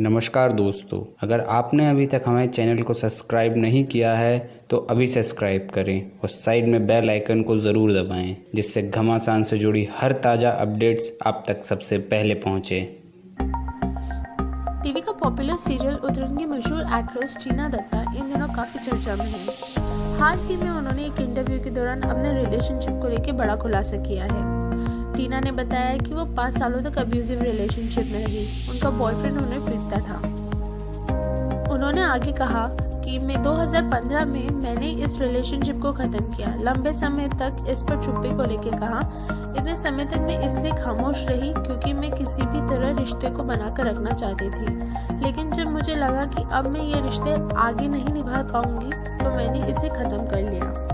नमस्कार दोस्तों, अगर आपने अभी तक हमारे चैनल को सब्सक्राइब नहीं किया है तो अभी सब्सक्राइब करें और साइड में बेल आइकन को ज़रूर दबाएँ, जिससे घमासान से जुड़ी हर ताज़ा अपडेट्स आप तक सबसे पहले पहुँचे। टीवी का पॉपुलर सीरियल उतरन की मशहूर एक्ट्रेस चीना दत्ता, इन दिनों काफ़ी चर्चा में है। हाल ही में उन्होंने एक इंटरव्यू के दौरान अपने रिलेशनशिप को लेकर बड़ा खुलासा किया है। टीना ने बताया कि वो पाँच सालों तक अब्यूजिव रिलेशनशिप में रही। उनका बॉयफ्रेंड उन्हें पीटता था। उन्होंने आगे कहा कि, मैं 2015 में मैंने इस रिलेशनशिप को ख़त्म किया। लंबे समय तक इस पर चुप्पी को लेकर कहा, इतने समय तक मैं इसलिए खामोश रही क्योंकि मैं किसी भी तरह रिश्ते को बनाकर रखना चाहती थी। लेकिन जब मुझे लगा कि अब मैं ये रिश्ते आगे नहीं निभा पाऊँगी तो मैंने इसे ख़त्म कर लिया।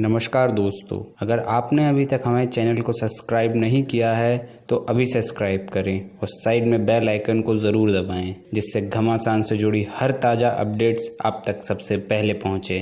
नमस्कार दोस्तों, अगर आपने अभी तक हमारे चैनल को सब्सक्राइब नहीं किया है तो अभी सब्सक्राइब करें और साइड में बेल आइकन को ज़रूर दबाएँ, जिससे घमासान से जुड़ी हर ताज़ा अपडेट्स आप तक सबसे पहले पहुँचे।